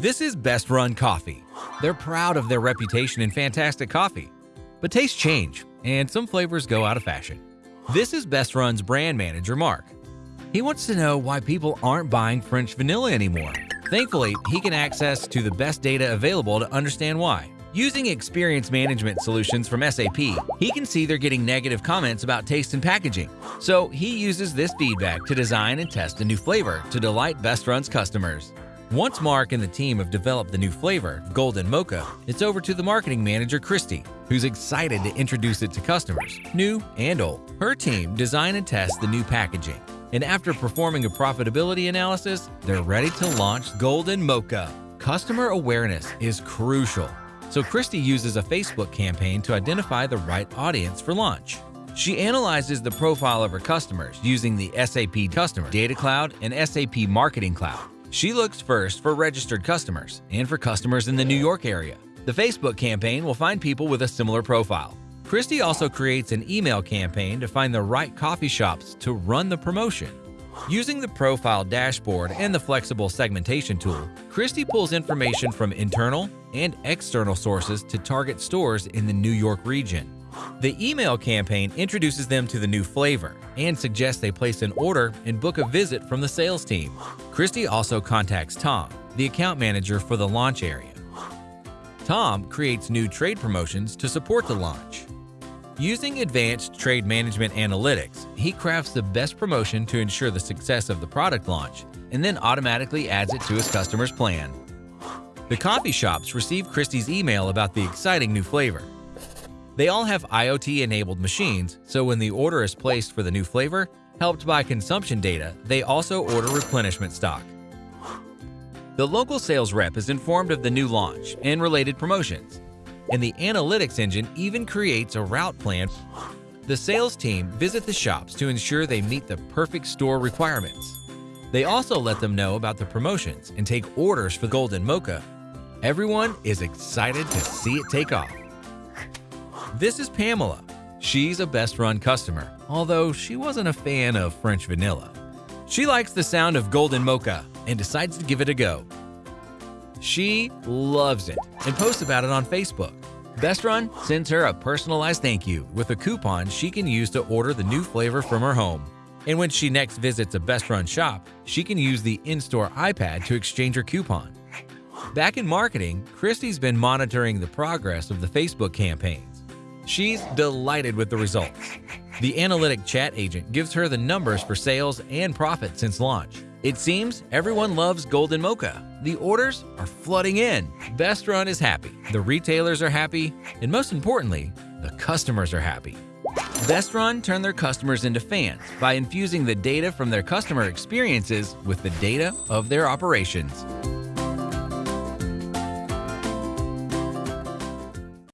This is Best Run Coffee. They're proud of their reputation in fantastic coffee. But tastes change, and some flavors go out of fashion. This is Best Run's brand manager, Mark. He wants to know why people aren't buying French vanilla anymore. Thankfully, he can access to the best data available to understand why. Using experience management solutions from SAP, he can see they're getting negative comments about taste and packaging. So he uses this feedback to design and test a new flavor to delight Best Run's customers. Once Mark and the team have developed the new flavor, Golden Mocha, it's over to the marketing manager, Christy, who's excited to introduce it to customers, new and old. Her team design and test the new packaging, and after performing a profitability analysis, they're ready to launch Golden Mocha. Customer awareness is crucial, so Christy uses a Facebook campaign to identify the right audience for launch. She analyzes the profile of her customers using the SAP Customer Data Cloud and SAP Marketing Cloud. She looks first for registered customers and for customers in the New York area. The Facebook campaign will find people with a similar profile. Christy also creates an email campaign to find the right coffee shops to run the promotion. Using the profile dashboard and the flexible segmentation tool, Christy pulls information from internal and external sources to target stores in the New York region. The email campaign introduces them to the new flavor and suggests they place an order and book a visit from the sales team. Christy also contacts Tom, the account manager for the launch area. Tom creates new trade promotions to support the launch. Using advanced trade management analytics, he crafts the best promotion to ensure the success of the product launch and then automatically adds it to his customer's plan. The coffee shops receive Christy's email about the exciting new flavor. They all have IoT-enabled machines, so when the order is placed for the new flavor, helped by consumption data, they also order replenishment stock. The local sales rep is informed of the new launch and related promotions, and the analytics engine even creates a route plan. The sales team visit the shops to ensure they meet the perfect store requirements. They also let them know about the promotions and take orders for Golden Mocha. Everyone is excited to see it take off. This is Pamela. She's a Best Run customer, although she wasn't a fan of French vanilla. She likes the sound of Golden Mocha and decides to give it a go. She loves it and posts about it on Facebook. Best Run sends her a personalized thank you with a coupon she can use to order the new flavor from her home. And when she next visits a Best Run shop, she can use the in-store iPad to exchange her coupon. Back in marketing, Christy's been monitoring the progress of the Facebook campaigns. She's delighted with the results. The analytic chat agent gives her the numbers for sales and profit since launch. It seems everyone loves Golden Mocha. The orders are flooding in. Best Run is happy, the retailers are happy, and most importantly, the customers are happy. Best Run turn their customers into fans by infusing the data from their customer experiences with the data of their operations.